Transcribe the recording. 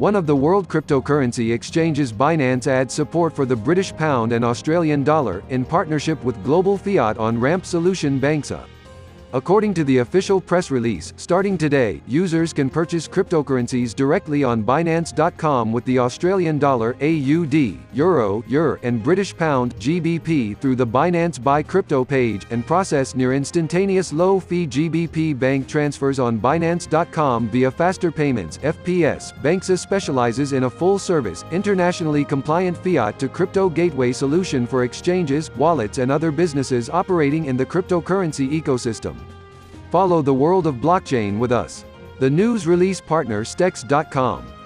one of the world cryptocurrency exchanges Binance adds support for the British pound and Australian dollar, in partnership with global fiat on-ramp solution Banxa. According to the official press release, starting today, users can purchase cryptocurrencies directly on Binance.com with the Australian dollar AUD, Euro EUR, and British pound GBP through the Binance Buy Crypto page, and process near instantaneous low-fee GBP bank transfers on Binance.com via Faster Payments FPS. Banxa specializes in a full-service, internationally compliant fiat-to-crypto gateway solution for exchanges, wallets and other businesses operating in the cryptocurrency ecosystem. Follow the world of blockchain with us. The news release partner Stex.com.